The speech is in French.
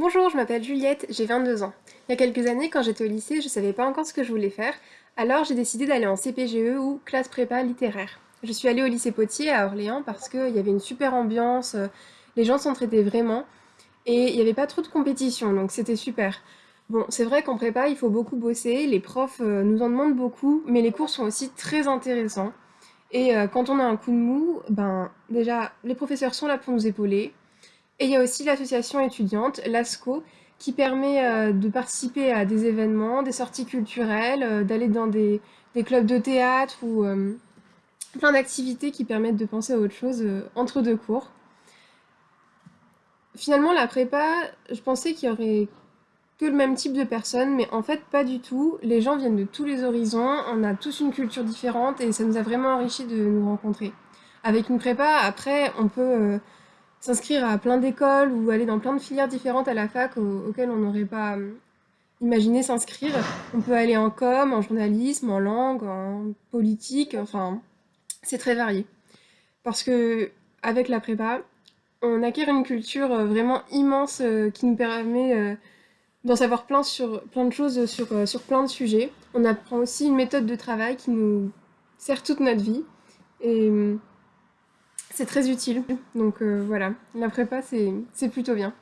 Bonjour, je m'appelle Juliette, j'ai 22 ans. Il y a quelques années, quand j'étais au lycée, je savais pas encore ce que je voulais faire, alors j'ai décidé d'aller en CPGE ou classe prépa littéraire. Je suis allée au lycée Potier à Orléans parce qu'il y avait une super ambiance, euh, les gens s'entraidaient vraiment, et il n'y avait pas trop de compétition, donc c'était super. Bon, c'est vrai qu'en prépa, il faut beaucoup bosser, les profs euh, nous en demandent beaucoup, mais les cours sont aussi très intéressants. Et euh, quand on a un coup de mou, ben déjà, les professeurs sont là pour nous épauler, et il y a aussi l'association étudiante, l'ASCO, qui permet euh, de participer à des événements, des sorties culturelles, euh, d'aller dans des, clubs de théâtre ou euh, plein d'activités qui permettent de penser à autre chose entre deux cours. Finalement, la prépa, je pensais qu'il y aurait que le même type de personnes, mais en fait pas du tout. Les gens viennent de tous les horizons, on a tous une culture différente et ça nous a vraiment enrichi de nous rencontrer. Avec une prépa, après, on peut s'inscrire à plein d'écoles ou aller dans plein de filières différentes à la fac auxquelles on n'aurait pas euh, imaginé s'inscrire. On peut aller en com, en journalisme, en langue, en politique, enfin, c'est très varié. Parce que avec la prépa, on acquiert une culture euh, vraiment immense euh, qui nous permet d'en savoir plein, sur, plein de choses sur, sur plein de sujets. On apprend aussi une méthode de travail qui nous sert toute notre vie. Et c'est très utile. Donc euh, voilà, la prépa, c'est plutôt bien.